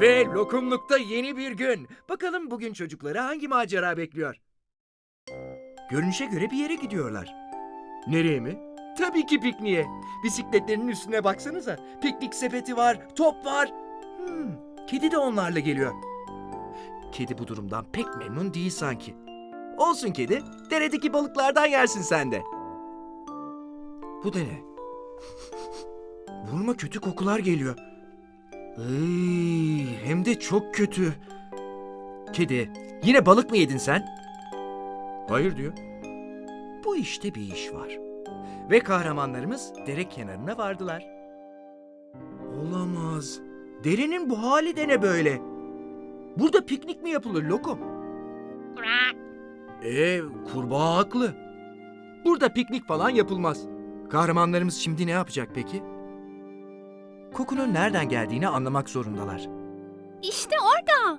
Ve lokumlukta yeni bir gün. Bakalım bugün çocukları hangi macera bekliyor? Görünüşe göre bir yere gidiyorlar. Nereye mi? Tabii ki pikniğe. Bisikletlerinin üstüne baksanıza. Piknik sepeti var, top var. Hmm, kedi de onlarla geliyor. Kedi bu durumdan pek memnun değil sanki. Olsun kedi, deredeki balıklardan yersin sen de. Bu da ne? Burnuma kötü kokular geliyor. Iy, hem de çok kötü. Kedi, yine balık mı yedin sen? Hayır diyor. Bu işte bir iş var. Ve kahramanlarımız dere kenarına vardılar. Olamaz. Derenin bu hali de ne böyle? Burada piknik mi yapılır lokum? Ee, kurbağa haklı. Burada piknik falan yapılmaz. Kahramanlarımız şimdi ne yapacak peki? Kokunun nereden geldiğini anlamak zorundalar. İşte orada.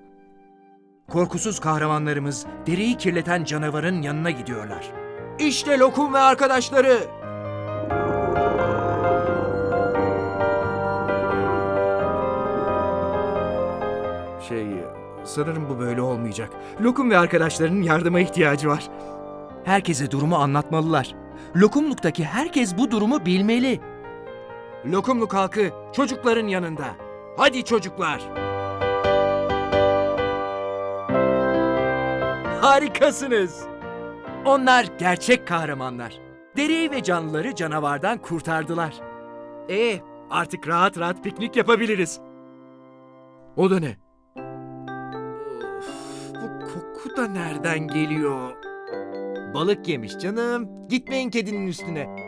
Korkusuz kahramanlarımız dereyi kirleten canavarın yanına gidiyorlar. İşte Lokum ve arkadaşları. Şey, sanırım bu böyle olmayacak. Lokum ve arkadaşlarının yardıma ihtiyacı var. Herkese durumu anlatmalılar. Lokumluktaki herkes bu durumu bilmeli. Lokumluk halkı çocukların yanında. Hadi çocuklar. Harikasınız. Onlar gerçek kahramanlar. Dereyi ve canlıları canavardan kurtardılar. E artık rahat rahat piknik yapabiliriz. O da ne? Bu koku da nereden geliyor? Balık yemiş canım. Gitmeyin kedinin üstüne.